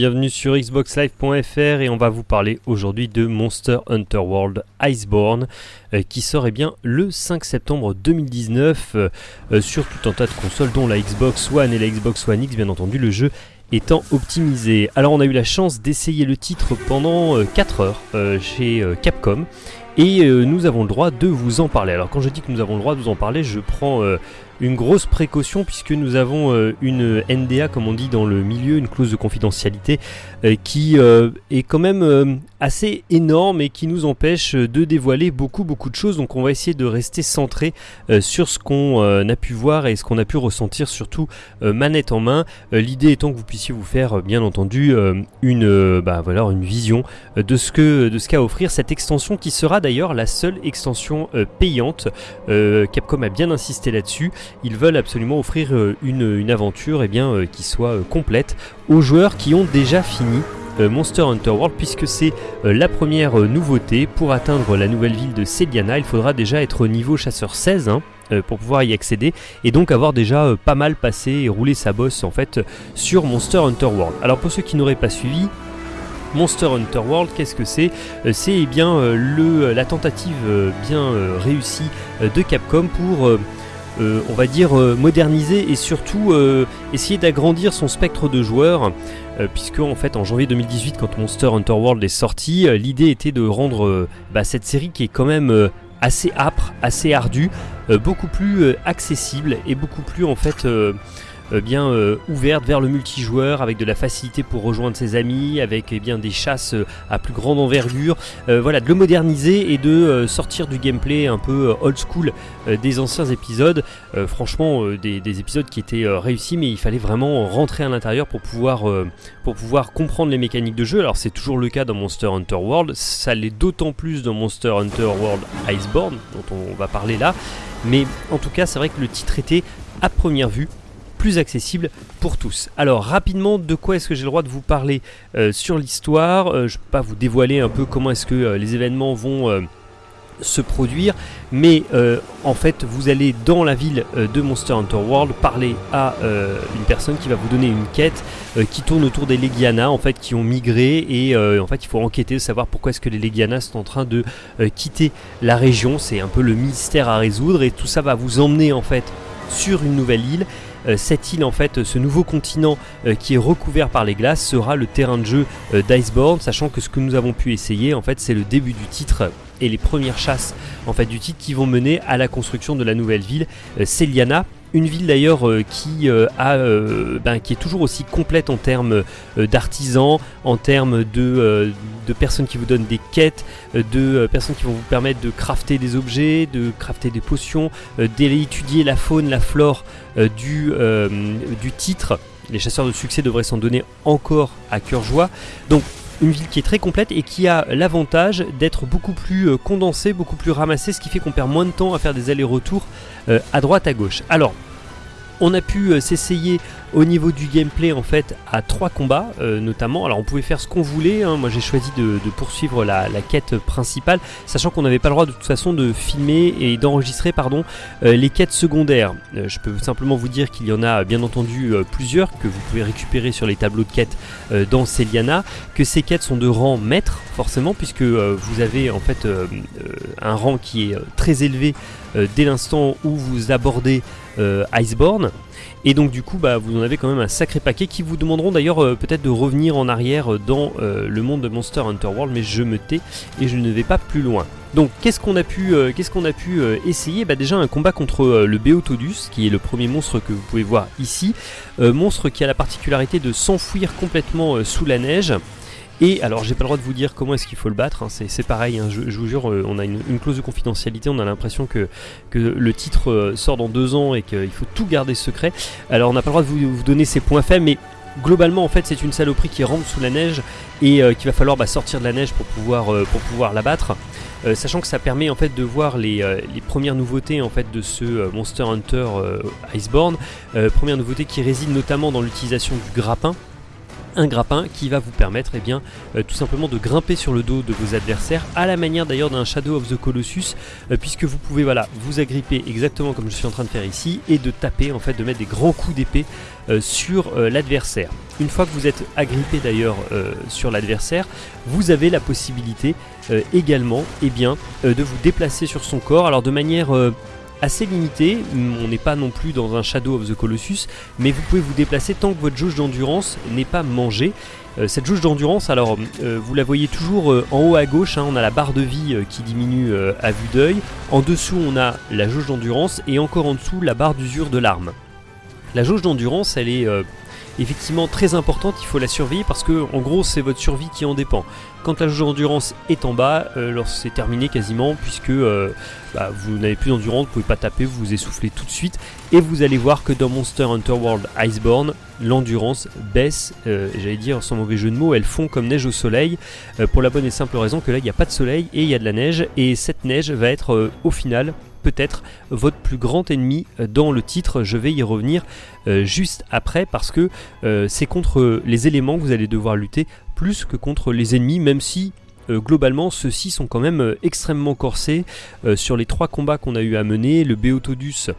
Bienvenue sur xboxlive.fr et on va vous parler aujourd'hui de Monster Hunter World Iceborne euh, qui sort eh bien, le 5 septembre 2019 euh, euh, sur tout un tas de consoles dont la Xbox One et la Xbox One X bien entendu le jeu étant optimisé. Alors on a eu la chance d'essayer le titre pendant 4 heures chez Capcom et nous avons le droit de vous en parler. Alors quand je dis que nous avons le droit de vous en parler, je prends une grosse précaution puisque nous avons euh, une NDA comme on dit dans le milieu, une clause de confidentialité euh, qui euh, est quand même assez énorme et qui nous empêche de dévoiler beaucoup beaucoup de choses. Donc on va essayer de rester centré sur ce qu'on a pu voir et ce qu'on a pu ressentir surtout manette en main. L'idée étant que vous puissiez vous faire bien entendu une, bah, voilà, une vision de ce que de ce qu'a offrir cette extension qui sera d'ailleurs la seule extension payante. Capcom a bien insisté là-dessus ils veulent absolument offrir euh, une, aventure eh bien, euh, qui soit euh, complète aux joueurs qui ont déjà fini Monster Hunter World puisque c'est la première nouveauté. Pour atteindre la nouvelle ville de Celiana il faudra déjà être au niveau chasseur 16 hein, pour pouvoir y accéder et donc avoir déjà pas mal passé et roulé sa bosse en fait sur Monster Hunter World. Alors pour ceux qui n'auraient pas suivi Monster Hunter World, qu'est-ce que c'est? C'est eh bien le, la tentative bien réussie de Capcom pour euh, on va dire, euh, moderniser et surtout euh, essayer d'agrandir son spectre de joueurs, puisque en fait en janvier 2018, quand Monster Hunter World est sorti, l'idée était de rendre bah, cette série qui est quand même assez âpre, assez ardue, beaucoup plus accessible et beaucoup plus en fait euh, bien euh, ouverte vers le multijoueur avec de la facilité pour rejoindre ses amis, avec eh bien des chasses euh, à plus grande envergure, voilà, de le moderniser et de sortir du gameplay un peu old school des anciens épisodes. franchement, des, épisodes qui étaient réussis, mais il fallait vraiment rentrer à l'intérieur pour pouvoir pour pouvoir comprendre les mécaniques de jeu. Alors c'est toujours le cas dans Monster Hunter World, ça l'est d'autant plus dans Monster Hunter World Iceborne, dont on va parler là. Mais en tout cas, c'est vrai que le titre était à première vue plus accessible pour tous. Alors rapidement, de quoi est-ce que j'ai le droit de vous parler euh, sur l'histoire? Euh, Je ne peux pas vous dévoiler un peu comment est-ce que euh, les événements vont se produire, mais en fait vous allez dans la ville de Monster Hunter World parler à une personne qui va vous donner une quête qui tourne autour des Legiana en fait qui ont migré et en fait il faut enquêter savoir pourquoi est-ce que les Legiana sont en train de quitter la région, c'est un peu le mystère à résoudre et tout ça va vous emmener en fait sur une nouvelle île cette île en fait, ce nouveau continent euh, qui est recouvert par les glaces sera le terrain de jeu euh, d'Iceborne, sachant que ce que nous avons pu essayer en fait c'est le début du titre et les premières chasses en fait du titre qui vont mener à la construction de la nouvelle ville Celiana une ville d'ailleurs euh, qui, euh, euh, ben, qui est toujours aussi complète en termes d'artisans, en termes de, personnes qui vous donnent des quêtes, de personnes qui vont vous permettre de crafter des objets, de crafter des potions, d'aller étudier la faune, la flore du, du titre. Les chasseurs de succès devraient s'en donner encore à cœur joie. Donc une ville qui est très complète et qui a l'avantage d'être beaucoup plus condensée, beaucoup plus ramassée, ce qui fait qu'on perd moins de temps à faire des allers-retours à droite à gauche. Alors, on a pu euh, s'essayer au niveau du gameplay en fait à trois combats euh, notamment. Alors on pouvait faire ce qu'on voulait, hein. moi j'ai choisi de, poursuivre la, quête principale, sachant qu'on n'avait pas le droit de toute façon de filmer et d'enregistrer pardon euh, les quêtes secondaires. je peux simplement vous dire qu'il y en a bien entendu plusieurs que vous pouvez récupérer sur les tableaux de quêtes dans Celiana, que ces quêtes sont de rang maître forcément puisque vous avez en fait un rang qui est très élevé dès l'instant où vous abordez Iceborne. Et donc du coup, bah, vous en avez quand même un sacré paquet qui vous demanderont d'ailleurs euh, peut-être de revenir en arrière euh, dans euh, le monde de Monster Hunter World, mais je me tais et je ne vais pas plus loin. Donc qu'est-ce qu'on a pu, qu'est-ce qu'on a pu essayer? Bah, Déjà un combat contre le Beotodus, qui est le premier monstre que vous pouvez voir ici. monstre qui a la particularité de s'enfouir complètement sous la neige. Et alors j'ai pas le droit de vous dire comment est-ce qu'il faut le battre, hein. c'est pareil, hein. je, vous jure, euh, on a une, clause de confidentialité, on a l'impression que, le titre euh, sort dans deux ans et qu'il faut tout garder secret. Alors on n'a pas le droit de vous, donner ses points faibles, mais globalement en fait c'est une saloperie qui rentre sous la neige et euh, qu'il va falloir bah, sortir de la neige pour pouvoir, pour pouvoir la battre. sachant que ça permet en fait de voir les, les premières nouveautés en fait de ce Monster Hunter Iceborne. première nouveauté qui réside notamment dans l'utilisation du grappin un grappin qui va vous permettre eh bien, euh, tout simplement de grimper sur le dos de vos adversaires à la manière d'ailleurs d'un Shadow of the Colossus euh, puisque vous pouvez voilà, vous agripper exactement comme je suis en train de faire ici et de taper en fait de mettre des grands coups d'épée euh, sur l'adversaire. Une fois que vous êtes agrippé d'ailleurs sur l'adversaire, vous avez la possibilité également eh bien, de vous déplacer sur son corps alors de manière assez limité, on n'est pas non plus dans un Shadow of the Colossus, mais vous pouvez vous déplacer tant que votre jauge d'endurance n'est pas mangée. Euh, cette jauge d'endurance, alors euh, vous la voyez toujours euh, en haut à gauche, hein, on a la barre de vie qui diminue à vue d'œil, en dessous on a la jauge d'endurance et encore en dessous la barre d'usure de l'arme. La jauge d'endurance, elle est effectivement très importante, il faut la surveiller parce que en gros c'est votre survie qui en dépend. Quand la jauge d'endurance est en bas, euh, c'est terminé quasiment puisque euh, bah, vous n'avez plus d'endurance, vous pouvez pas taper, vous vous essoufflez tout de suite et vous allez voir que dans Monster Hunter World Iceborne, l'endurance baisse, euh, j'allais dire sans mauvais jeu de mots, elle fond comme neige au soleil pour la bonne et simple raison que là il n'y a pas de soleil et il y a de la neige et cette neige va être au final peut-être votre plus grand ennemi dans le titre. Je vais y revenir euh, juste après parce que euh, c'est contre les éléments que vous allez devoir lutter plus que contre les ennemis, même si euh, globalement, ceux-ci sont quand même extrêmement corsés. sur les trois combats qu'on a eu à mener, le Beotodus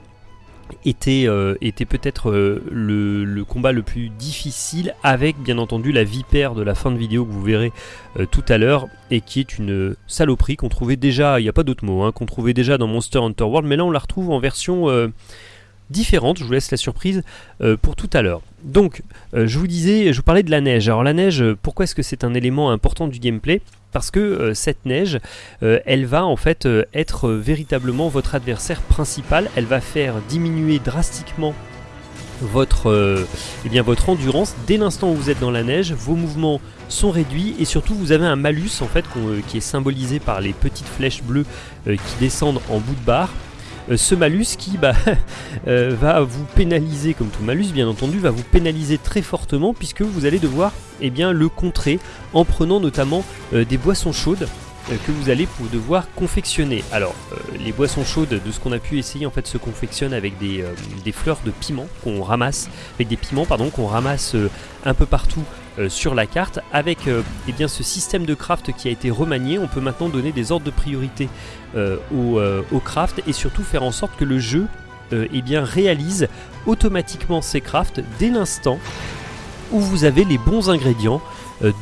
était, euh, était peut-être euh, le, combat le plus difficile avec bien entendu la vipère de la fin de vidéo que vous verrez euh, tout à l'heure et qui est une saloperie qu'on trouvait déjà, il n'y a pas d'autre mot, hein, qu'on trouvait déjà dans Monster Hunter World mais là on la retrouve en version différente, je vous laisse la surprise pour tout à l'heure. Donc je vous disais, je vous parlais de la neige, alors la neige pourquoi est-ce que c'est un élément important du gameplay? Parce que euh, cette neige, euh, elle va en fait euh, être véritablement votre adversaire principal, elle va faire diminuer drastiquement votre, eh bien, votre endurance. Dès l'instant où vous êtes dans la neige, vos mouvements sont réduits et surtout vous avez un malus en fait qui est symbolisé par les petites flèches bleues qui descendent en bout de barre. euh, ce malus qui bah, euh, va vous pénaliser, comme tout malus bien entendu, va vous pénaliser très fortement puisque vous allez devoir eh bien, le contrer en prenant notamment euh, des boissons chaudes que vous allez devoir confectionner. Alors, les boissons chaudes de ce qu'on a pu essayer en fait se confectionnent avec des, fleurs de piment qu'on ramasse, avec des piments pardon qu'on ramasse un peu partout euh, sur la carte. Avec euh, eh bien, ce système de craft qui a été remanié, on peut maintenant donner des ordres de priorité euh, au, craft et surtout faire en sorte que le jeu eh bien, réalise automatiquement ces crafts dès l'instant où vous avez les bons ingrédients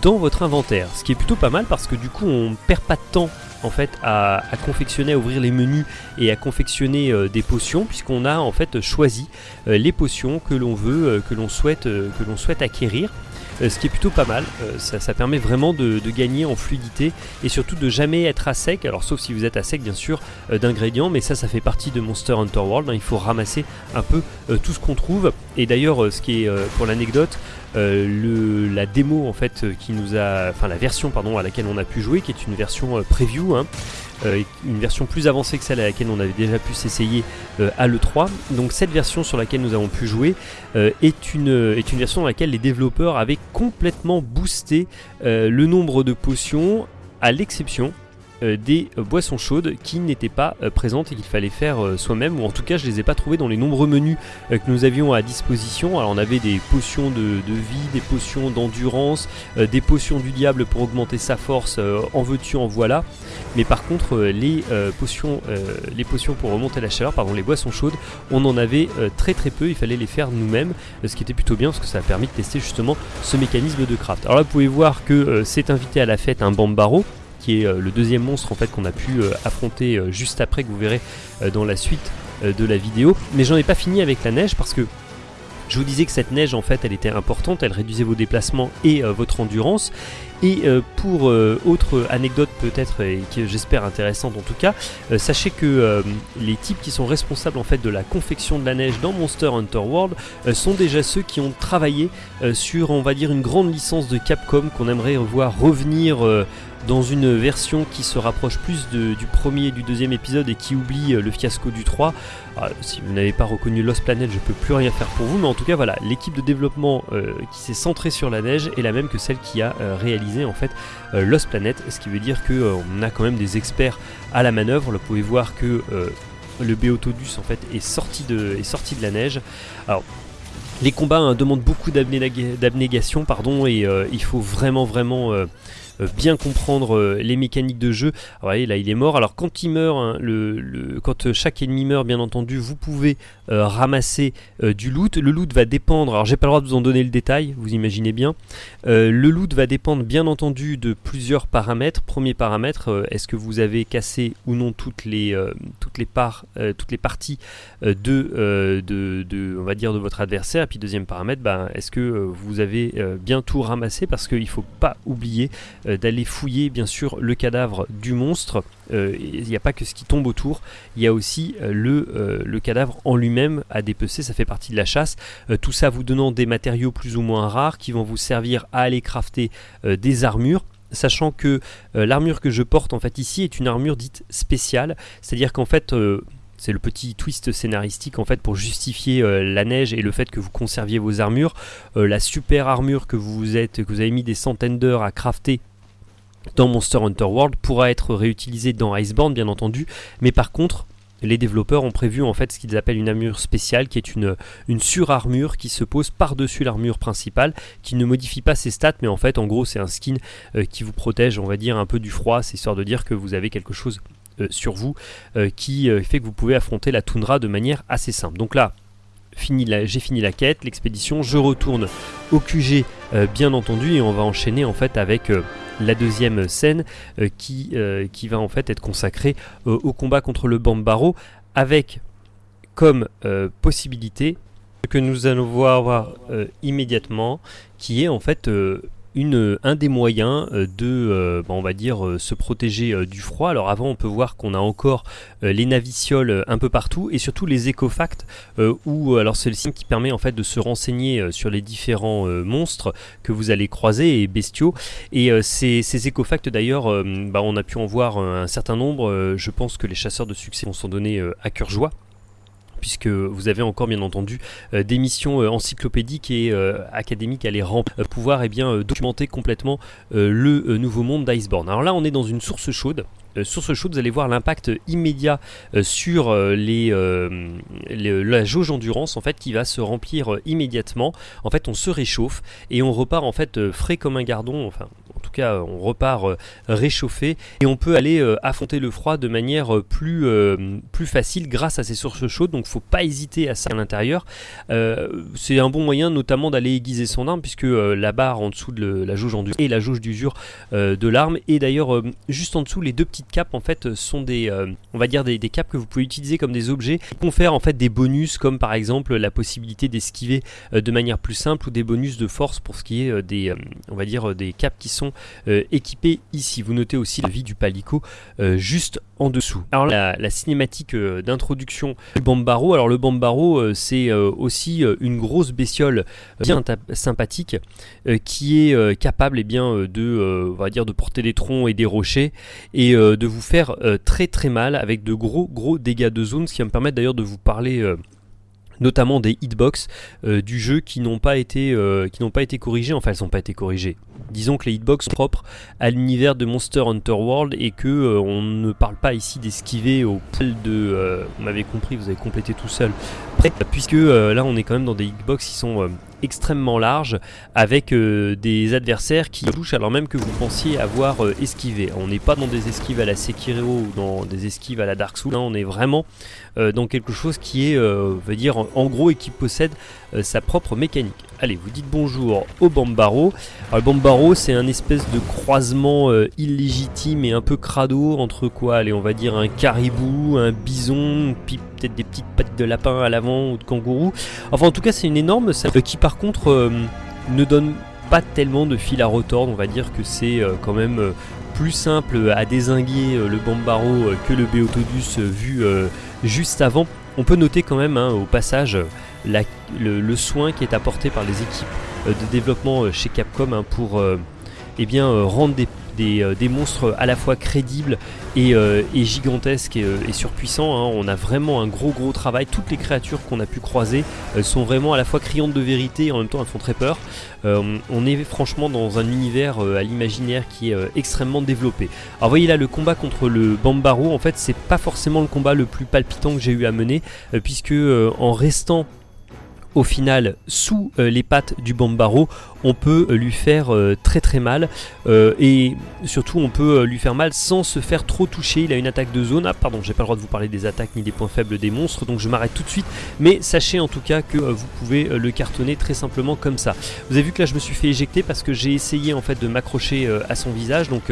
dans votre inventaire. Ce qui est plutôt pas mal parce que du coup on perd pas de temps en fait à, confectionner, à ouvrir les menus et à confectionner des potions puisqu'on a en fait choisi les potions que l'on veut, que l'on souhaite, que l'on souhaite acquérir. Euh, ce qui est plutôt pas mal. Euh, ça, permet vraiment de, gagner en fluidité et surtout de jamais être à sec. Alors sauf si vous êtes à sec bien sûr euh, d'ingrédients, mais ça ça fait partie de Monster Hunter World. Hein. Il faut ramasser un peu tout ce qu'on trouve. Et d'ailleurs, ce qui est pour l'anecdote, la démo en fait qui nous a, enfin la version pardon à laquelle on a pu jouer, qui est une version preview. Hein, euh, une version plus avancée que celle à laquelle on avait déjà pu s'essayer euh, à l'E3. Donc cette version sur laquelle nous avons pu jouer euh, est, une, est une version dans laquelle les développeurs avaient complètement boosté le nombre de potions à l'exception euh, des boissons chaudes qui n'étaient pas euh, présentes et qu'il fallait faire euh, soi-même, ou en tout cas je les ai pas trouvées dans les nombreux menus que nous avions à disposition. Alors on avait des potions de, vie, des potions d'endurance, des potions du diable pour augmenter sa force, en veux-tu, en voilà. Mais par contre les, potions, les potions pour remonter la chaleur, pardon, les boissons chaudes, on en avait très très peu, il fallait les faire nous-mêmes, ce qui était plutôt bien parce que ça a permis de tester justement ce mécanisme de craft. Alors là vous pouvez voir que c'est invité à la fête un Bambaro, qui est euh, le deuxième monstre en fait qu'on a pu euh, affronter euh, juste après que vous verrez dans la suite de la vidéo. Mais j'en ai pas fini avec la neige parce que je vous disais que cette neige en fait elle était importante, elle réduisait vos déplacements et votre endurance. Et pour autre anecdote peut-être et que j'espère intéressante en tout cas, sachez que les types qui sont responsables en fait de la confection de la neige dans Monster Hunter World sont déjà ceux qui ont travaillé sur on va dire une grande licence de Capcom qu'on aimerait voir revenir dans une version qui se rapproche plus du premier et du deuxième épisode et qui oublie euh, le fiasco du 3. Ah, si vous n'avez pas reconnu Lost Planet, je peux plus rien faire pour vous, mais en tout cas voilà, l'équipe de développement euh, qui s'est centrée sur la neige est la même que celle qui a euh, réalisé en fait Lost Planet, ce qui veut dire qu'on a quand même des experts à la manœuvre. Vous pouvez voir que le Beotodus en fait est sorti de, est sorti de la neige. Alors Les combats hein, demandent beaucoup d'abnégation, pardon, et il faut vraiment, vraiment bien comprendre euh, les mécaniques de jeu. Alors, voyez, là il est mort. Alors quand il meurt, hein, le, quand euh, chaque ennemi meurt, bien entendu, vous pouvez ramasser du loot. Le loot va dépendre, alors j'ai pas le droit de vous en donner le détail, vous imaginez bien. le loot va dépendre bien entendu de plusieurs paramètres. Premier paramètre, est-ce que vous avez cassé ou non toutes les, toutes les, toutes les parties de, de, on va dire, de votre adversaire? Et puis deuxième paramètre, ben, est-ce que vous avez bien tout ramassé? Parce qu'il ne faut pas oublier euh, d'aller fouiller bien sûr le cadavre du monstre. Euh, il n'y a pas que ce qui tombe autour, il y a aussi euh, le, le, cadavre en lui-même à dépecer, ça fait partie de la chasse. tout ça vous donnant des matériaux plus ou moins rares qui vont vous servir à aller crafter des armures sachant que l'armure que je porte en fait ici est une armure dite spéciale, c'est-à-dire qu'en fait c'est le petit twist scénaristique en fait pour justifier la neige et le fait que vous conserviez vos armures. la super armure que vous êtes, que vous avez mis des centaines d'heures à crafter dans Monster Hunter World pourra être réutilisé dans Iceborne bien entendu, mais par contre les développeurs ont prévu en fait ce qu'ils appellent une armure spéciale qui est une, surarmure qui se pose par-dessus l'armure principale qui ne modifie pas ses stats mais en fait en gros c'est un skin euh, qui vous protège on va dire un peu du froid, c'est histoire de dire que vous avez quelque chose euh, sur vous euh, qui fait que vous pouvez affronter la toundra de manière assez simple. Donc là j'ai fini la quête, l'expédition, je retourne au QG bien entendu et on va enchaîner en fait avec la deuxième scène euh, qui, euh, qui va en fait être consacrée euh, au combat contre le Bambaro avec comme possibilité que nous allons voir immédiatement qui est en fait un des moyens euh, de, euh, bah, on euh, se protéger du froid. Alors avant, on peut voir qu'on a encore les navicioles un peu partout et surtout les écofacts, où alors c'est le signe qui permet en fait de se renseigner sur les différents monstres que vous allez croiser et bestiaux. Et ces, ces écofacts d'ailleurs, bah, on a pu en voir un certain nombre. je pense que les chasseurs de succès vont s'en donner à cœur joie puisque vous avez encore bien entendu euh, des missions euh, encyclopédiques et euh, académiques à les pouvoir eh bien, documenter complètement le nouveau monde d'Iceborne. Alors là on est dans une source chaude, source chaude, vous allez voir l'impact immédiat sur les, la jauge endurance en fait qui va se remplir immédiatement. En fait, on se réchauffe et on repart en fait frais comme un gardon. Enfin, en tout cas, on repart euh, réchauffé et on peut aller euh, affronter le froid de manière euh, plus, facile grâce à ces sources chaudes. Donc, faut pas hésiter à ça à l'intérieur. c'est un bon moyen, notamment d'aller aiguiser son arme, puisque la barre en dessous de la jauge endurance et la jauge d'usure de l'arme. Et d'ailleurs, juste en dessous, les deux petites capes en fait sont des, on va dire des, des, capes que vous pouvez utiliser comme des objets qui confèrent en fait des bonus, comme par exemple la possibilité d'esquiver de manière plus simple ou des bonus de force pour ce qui est des, on va dire des capes qui sont euh, équipés ici. Vous notez aussi la vie du palico euh, juste en dessous. Alors la, cinématique euh, d'introduction du Bambaro, alors le Bambaro c'est aussi une grosse bestiole bien sympathique qui est capable et eh bien, de, on va dire, de porter des troncs et des rochers et de vous faire très très mal avec de gros gros dégâts de zone, ce qui va me permettre d'ailleurs de vous parler notamment des hitbox euh, du jeu qui n'ont pas été euh, qui n'ont pas été corrigées enfin elles n'ont pas été corrigées. Disons que les hitbox sont propres à l'univers de Monster Hunter World et que euh, on ne parle pas ici d'esquiver au poil de vous m'avez compris vous avez complété tout seul. Puisque là on est quand même dans des hitbox qui sont extrêmement large avec euh, des adversaires qui touchent alors même que vous pensiez avoir euh, esquivé. On n'est pas dans des esquives à la Sekiro ou dans des esquives à la Dark Souls, on est vraiment euh, dans quelque chose qui est, veut dire, en, gros et qui possède sa propre mécanique. Allez, vous dites bonjour au Bambaro. Alors, le Bambaro, c'est un espèce de croisement illégitime et un peu crado entre quoi Allez, on va dire un caribou, un bison, peut-être des petites pattes de lapin à l'avant ou de kangourou. Enfin, en tout cas, c'est une énorme qui par contre euh, ne donne pas tellement de fil à retordre. On va dire que c'est euh, quand même euh, plus simple à désinguer le Bambaro que le Beotodus vu juste avant. On peut noter quand même hein, au passage le, soin qui est apporté par les équipes de développement chez Capcom hein, pour eh bien, rendre des euh, des, monstres à la fois crédibles et, euh, gigantesques et, euh, surpuissants. Hein. On a vraiment un gros gros travail. Toutes les créatures qu'on a pu croiser sont vraiment à la fois criantes de vérité et en même temps elles font très peur. on est franchement dans un univers à l'imaginaire qui est extrêmement développé. Alors voyez là le combat contre le Bambaro, en fait c'est pas forcément le combat le plus palpitant que j'ai eu à mener puisque en restant au final sous euh, les pattes du Bambaro, on peut euh, lui faire euh, très très mal et surtout on peut lui faire mal sans se faire trop toucher. Il a une attaque de zone. Ah pardon, j'ai pas le droit de vous parler des attaques ni des points faibles des monstres donc je m'arrête tout de suite. Mais sachez en tout cas que vous pouvez le cartonner très simplement comme ça. Vous avez vu que là je me suis fait éjecter parce que j'ai essayé en fait de m'accrocher à son visage donc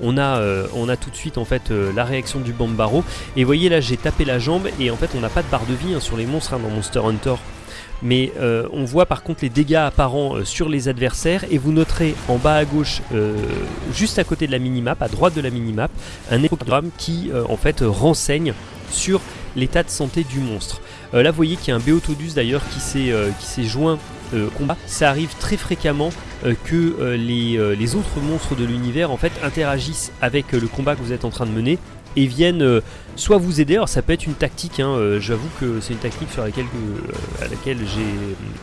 on a, tout de suite en fait la réaction du Bambaro et voyez là j'ai tapé la jambe et en fait on n'a pas de barre de vie hein, sur les monstres hein, dans Monster Hunter mais euh, on voit par contre les dégâts apparents euh, sur les adversaires et vous noterez en bas à gauche, euh, juste à côté de la minimap, à droite de la minimap, un échogramme qui en fait renseigne sur l'état de santé du monstre. là vous voyez qu'il y a un Beotodus d'ailleurs qui s'est joint au combat. Ça arrive très fréquemment que les, les, autres monstres de l'univers en fait interagissent avec le combat que vous êtes en train de mener et viennent euh, soit vous aider, alors ça peut être une tactique, hein, euh, j'avoue que c'est une technique sur laquelle, euh, à laquelle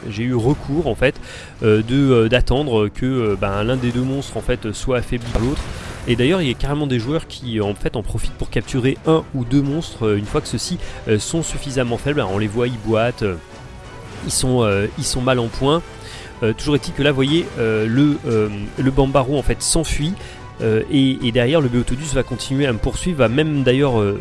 j'ai eu recours en fait, d'attendre que ben, l'un des deux monstres en fait soit affaibli par l'autre. Et d'ailleurs il y a carrément des joueurs qui en fait en profitent pour capturer un ou deux monstres une fois que ceux-ci sont suffisamment faibles. on les voit, ils boitent, ils, sont, ils sont mal en point. toujours est-il que là, vous voyez, le, le Bambaro en fait s'enfuit euh, et, derrière, le Beotodus va continuer à me poursuivre, va même d'ailleurs euh,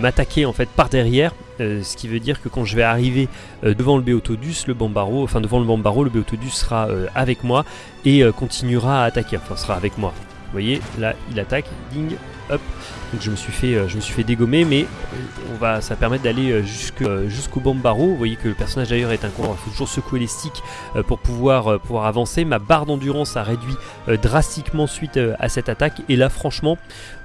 m'attaquer en fait par derrière. Euh, ce qui veut dire que quand je vais arriver devant le Beotodus, le Bambaro, enfin devant le Bambaro, le Beotodus sera avec moi et continuera à attaquer, enfin sera avec moi. Vous voyez, là il attaque, ding, donc je me suis fait, euh, je me suis fait dégommer, mais euh, on va, ça permet d'aller euh, jusqu'au Bambaro. Vous voyez que le personnage d'ailleurs est un coureur, il faut toujours secouer les sticks pour pouvoir, pouvoir avancer. Ma barre d'endurance a réduit drastiquement suite à cette attaque, et là franchement,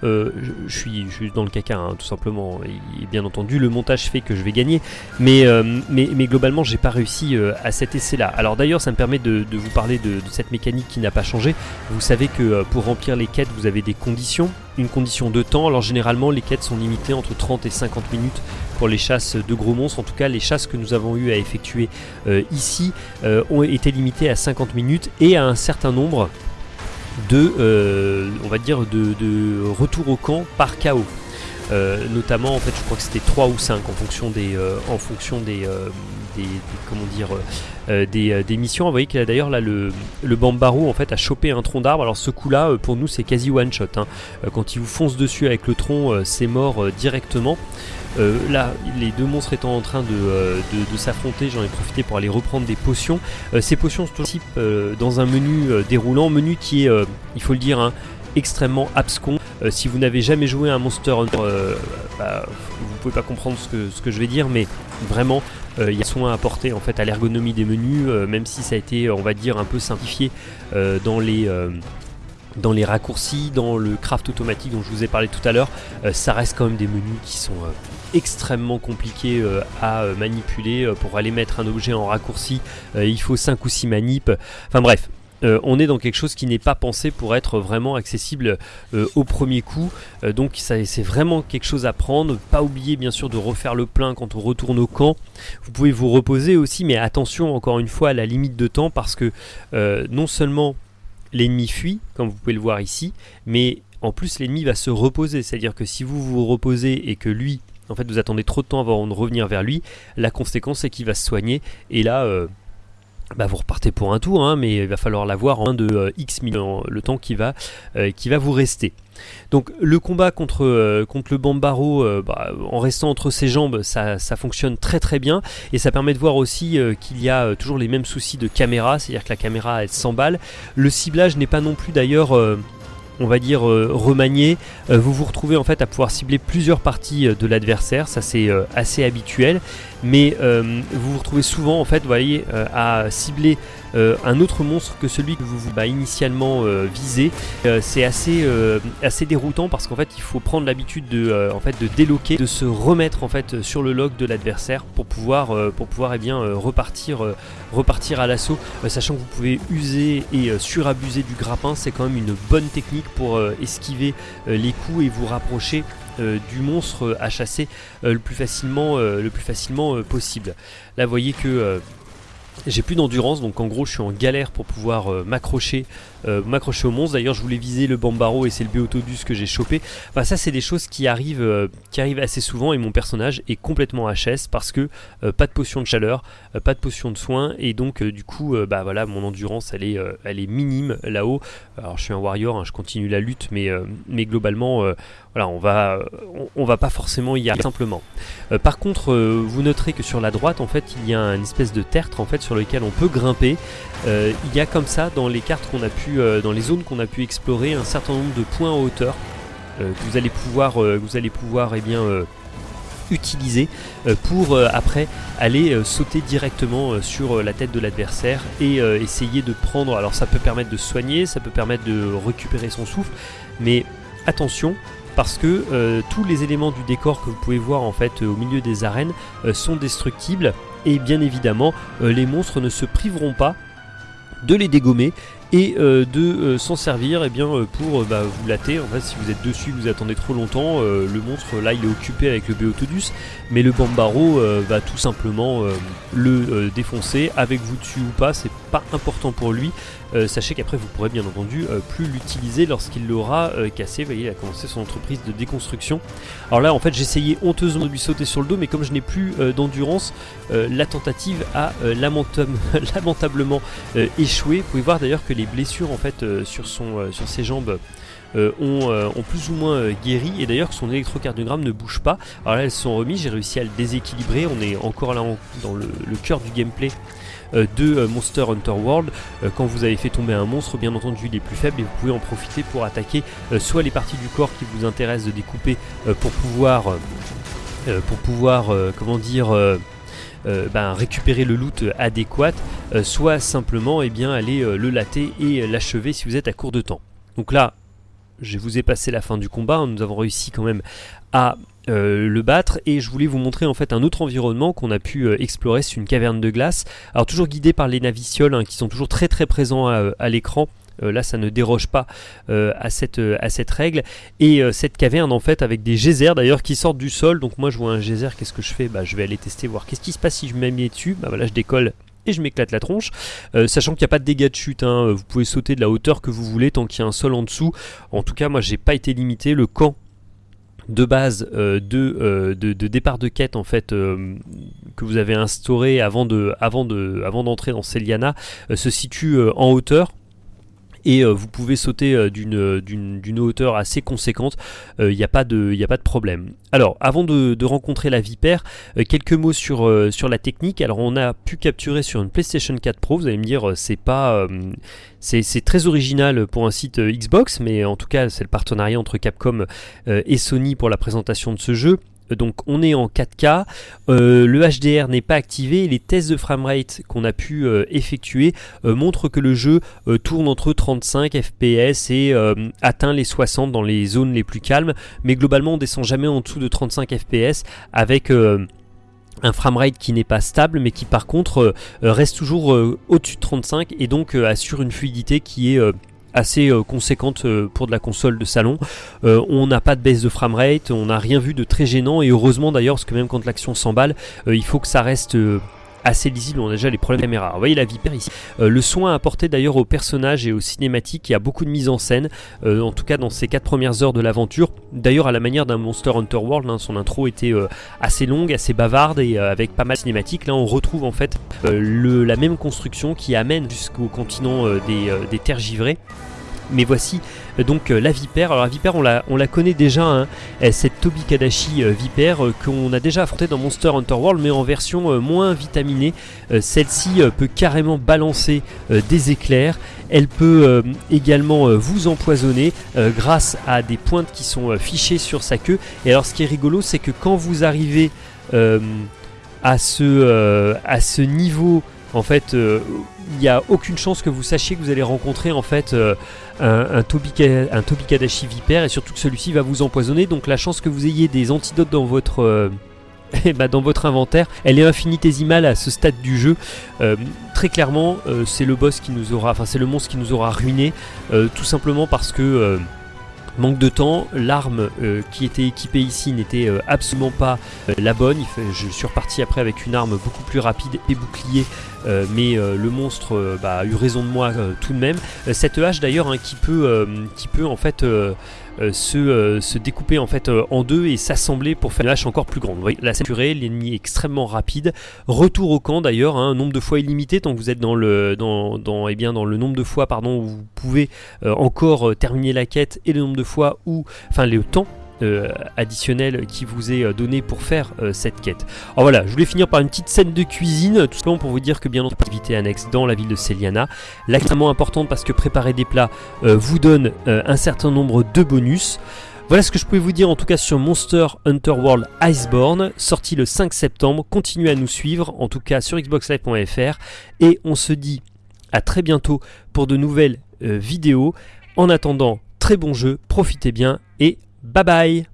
je, suis, dans le caca hein, tout simplement. Et, bien entendu, le montage fait que je vais gagner, mais, mais, mais globalement, j'ai pas réussi à cet essai-là. Alors d'ailleurs, ça me permet de, vous parler de cette mécanique qui n'a pas changé. Vous savez que pour remplir les quêtes, vous avez des conditions, une condition de temps alors généralement les quêtes sont limitées entre 30 et 50 minutes pour les chasses de gros monstres. En tout cas les chasses que nous avons eu à effectuer euh, ici euh, ont été limitées à 50 minutes et à un certain nombre de, euh, on va dire, de, de retour au camp par chaos. Notamment en fait je crois que c'était 3 ou 5 en fonction des, en fonction des, des, comment dire des, missions. Vous voyez qu'il a d'ailleurs là le, le Bambaro en fait a chopé un tronc d'arbre. Alors ce coup là pour nous c'est quasi one shot. Hein. Quand il vous fonce dessus avec le tronc c'est mort directement. là, les deux monstres étant en train de, s'affronter, j'en ai profité pour aller reprendre des potions. ces potions sont type dans un menu déroulant, menu qui est, il faut le dire, hein, extrêmement abscon. Si vous n'avez jamais joué à un Monster Hunter, bah, vous pouvez pas comprendre ce que, je vais dire, mais vraiment, il y a soin à apporter en fait à l'ergonomie des menus, même si ça a été, on va dire, un peu simplifié dans les dans les raccourcis, dans le craft automatique dont je vous ai parlé tout à l'heure, ça reste quand même des menus qui sont extrêmement compliqués à manipuler. pour aller mettre un objet en raccourci, il faut 5 ou 6 manips. Enfin bref, euh, on est dans quelque chose qui n'est pas pensé pour être vraiment accessible euh, au premier coup. Euh, donc c'est vraiment quelque chose à prendre. Pas oublier bien sûr de refaire le plein quand on retourne au camp. Vous pouvez vous reposer aussi, mais attention encore une fois à la limite de temps parce que non seulement l'ennemi fuit, comme vous pouvez le voir ici, mais en plus l'ennemi va se reposer. C'est-à-dire que si vous vous reposez et que lui, en fait vous attendez trop de temps avant de revenir vers lui, la conséquence c'est qu'il va se soigner. Et là bah vous repartez pour un tour, hein, mais il va falloir l'avoir en de euh, X millions, le temps qui va, euh, qui va vous rester. Donc le combat contre, euh, le Bambaro, bah, en restant entre ses jambes, ça, ça, fonctionne très très bien. Et ça permet de voir aussi qu'il y a toujours les mêmes soucis de caméra, c'est-à-dire que la caméra elle s'emballe. Le ciblage n'est pas non plus d'ailleurs on va dire remanié, vous vous retrouvez en fait à pouvoir cibler plusieurs parties de l'adversaire, ça c'est assez habituel. Mais euh, vous vous retrouvez souvent en fait, euh, à cibler euh, un autre monstre que celui que vous vous bah, initialement visez. c'est assez, assez déroutant parce qu'en fait il faut prendre l'habitude de, en fait, de déloquer, de se remettre en fait sur le log de l'adversaire pour pouvoir, pour pouvoir eh bien, repartir, repartir à l'assaut, sachant que vous pouvez user et surabuser du grappin, c'est quand même une bonne technique pour esquiver les coups et vous rapprocher euh, du monstre à chasser euh, le plus facilement, euh, le plus facilement possible. Là, vous voyez que j'ai plus d'endurance, donc en gros, je suis en galère pour pouvoir m'accrocher m'accrocher au monstre. D'ailleurs, je voulais viser le Bambaro et c'est le Beotodus que j'ai chopé. Ça, c'est des choses qui arrivent, qui arrivent assez souvent et mon personnage est complètement HS parce que pas de potion de chaleur, pas de potion de soin et donc du coup, bah voilà, mon endurance, elle est, elle est minime là-haut. Alors, je suis un warrior, hein, je continue la lutte, mais, mais globalement, voilà, on va, on, va pas forcément y arriver simplement. par contre, vous noterez que sur la droite, en fait, il y a une espèce de tertre en fait sur lequel on peut grimper. il y a comme ça dans les cartes qu'on a pu, dans les zones qu'on a pu explorer, un certain nombre de points en hauteur que vous allez pouvoir, vous allez pouvoir, eh bien utiliser pour après aller sauter directement sur la tête de l'adversaire et essayer de prendre alors ça peut permettre de soigner ça peut permettre de récupérer son souffle mais attention parce que euh, tous les éléments du décor que vous pouvez voir en fait au milieu des arènes euh, sont destructibles. Et bien évidemment euh, les monstres ne se priveront pas de les dégommer et euh, de euh, s'en servir eh bien, euh, pour bah, vous latter. En fait, si vous êtes dessus, vous attendez trop longtemps, le monstre là il est occupé avec le Beotodus, mais le Bambaro va tout simplement le défoncer avec vous dessus ou pas, c'est pas important pour lui. Sachez qu'après vous pourrez bien entendu plus l'utiliser lorsqu'il l'aura cassé. Vous voyez, il a commencé son entreprise de déconstruction. Alors là, en fait, j'essayais honteusement de lui sauter sur le dos, mais comme je n'ai plus d'endurance, la tentative a lamentablement échoué. Vous pouvez voir d'ailleurs que les blessures en fait euh, sur, euh, ses jambes euh, ont, plus ou moins guéri et d'ailleurs que son électrocardiogramme ne bouge pas. Alors là elles sont remises, j'ai réussi à le déséquilibrer, on est encore là dans le, cœur du gameplay de Monster Hunter World. quand vous avez fait tomber un monstre, bien entendu il est plus faible et vous pouvez en profiter pour attaquer soit les parties du corps qui vous intéressent de découper pour pouvoir, pour pouvoir comment dire euh, ben, récupérer le loot adéquat, euh, soit simplement eh bien, aller euh, le latter et l'achever si vous êtes à court de temps. Donc là, je vous ai passé la fin du combat, hein. nous avons réussi quand même à le battre et je voulais vous montrer en fait un autre environnement qu'on a pu explorer, c'est une caverne de glace. Alors toujours guidé par les navicioles hein, qui sont toujours très très présents à l'écran euh, là, ça ne déroge pas euh, à, cette, euh, règle. Et cette caverne, en fait, avec des geysers d'ailleurs qui sortent du sol. Donc moi, je vois un geyser, qu'est-ce que je fais? Bah, Je vais aller tester, voir qu'est-ce qui se passe si je mets dessus. Bah voilà, je décolle et je m'éclate la tronche, sachant qu'il n'y a pas de dégâts de chute, hein. vous pouvez sauter de la hauteur que vous voulez tant qu'il y a un sol en dessous. En tout cas, moi j'ai pas été limité, le camp de base de, de, départ de quête en fait que vous avez instauré avant avant de avant d'entrer dans Celiana se situe en hauteur et euh, vous pouvez sauter euh, euh, d'une hauteur assez conséquente, il n'y a, pas de, problème. Alors, avant de, rencontrer la Vipère, quelques mots sur, sur la technique. Alors, on a pu capturer sur une PlayStation 4 Pro, vous allez me dire, c'est pas... c'est très original pour un site Xbox, mais en tout cas, c'est le partenariat entre Capcom et Sony pour la présentation de ce jeu. Donc on est en 4K, euh, le HDR n'est pas activé, les tests de framerate qu'on a pu euh, effectuer euh, montrent que le jeu tourne entre 35 fps et atteint les 60 dans les zones les plus calmes, mais globalement on descend jamais en dessous de 35 fps avec un framerate qui n'est pas stable mais qui par contre reste toujours au-dessus de 35 et donc assure une fluidité qui est assez euh, conséquente euh, pour de la console de salon. Euh, on n'a pas de baisse de framerate, on n'a rien vu de très gênant et heureusement d'ailleurs parce que même quand l'action s'emballe, il faut que ça reste assez lisible, on a déjà les problèmes de caméra. Vous voyez la vipère ici. Euh, le soin apporté d'ailleurs aux personnages et aux cinématiques, il y a beaucoup de mise en scène, euh, en tout cas dans ces 4 premières heures de l'aventure. D'ailleurs à la manière d'un Monster Hunter World, hein, son intro était euh, assez longue, assez bavarde et avec pas mal de cinématiques. Là on retrouve en fait le, la même construction qui amène jusqu'au continent des, des terres givrées. Mais voici donc euh, la vipère. Alors la vipère, on la, on la connaît déjà, hein. cette Tobikadashi euh, vipère qu'on a déjà affronté dans Monster Hunter World, mais en version moins vitaminée. Celle-ci peut carrément balancer des éclairs. Elle peut également vous empoisonner grâce à des pointes qui sont fichées sur sa queue. Et alors ce qui est rigolo, c'est que quand vous arrivez à ce niveau en fait, il n'y a aucune chance que vous sachiez que vous allez rencontrer en fait un, un, Tobikadashi vipère et surtout que celui-ci va vous empoisonner. Donc la chance que vous ayez des antidotes dans votre... Euh, eh ben, inventaire, elle est infinitésimale à ce stade du jeu. Euh, très clairement, euh, c'est le boss qui nous aura, enfin c'est le monstre qui nous aura ruiné, tout simplement parce que Manque de temps, l'arme euh, qui était équipée ici n'était euh, absolument pas euh, la bonne. je suis reparti après avec une arme beaucoup plus rapide et bouclier, mais le monstre bah, a eu raison de moi tout de même. cette hache d'ailleurs hein, qui, peut, qui peut en fait se, se, découper en fait euh, en deux et s'assembler pour faire une hache encore plus grande. Vous voyez, la saturée, l'ennemi est extrêmement rapide. Retour au camp d'ailleurs, un hein, nombre de fois illimité tant que vous êtes dans le, dans, dans, eh bien, dans le nombre de fois pardon, où vous pouvez euh, encore terminer la quête et le nombre de fois où, enfin le temps euh, additionnel qui vous est euh, donné pour faire euh, cette quête. Alors voilà, je voulais finir par une petite scène de cuisine, tout simplement pour vous dire que bien entendu, activité annexe dans la ville de Celiana. L'extrêmement importante parce que préparer des plats vous donne un certain nombre de bonus. Voilà ce que je pouvais vous dire en tout cas sur Monster Hunter World Iceborne, sorti le 5 septembre. Continuez à nous suivre, en tout cas sur xboxlive.fr. Et on se dit à très bientôt pour de nouvelles vidéos. En attendant, très bon jeu, profitez bien et Bye bye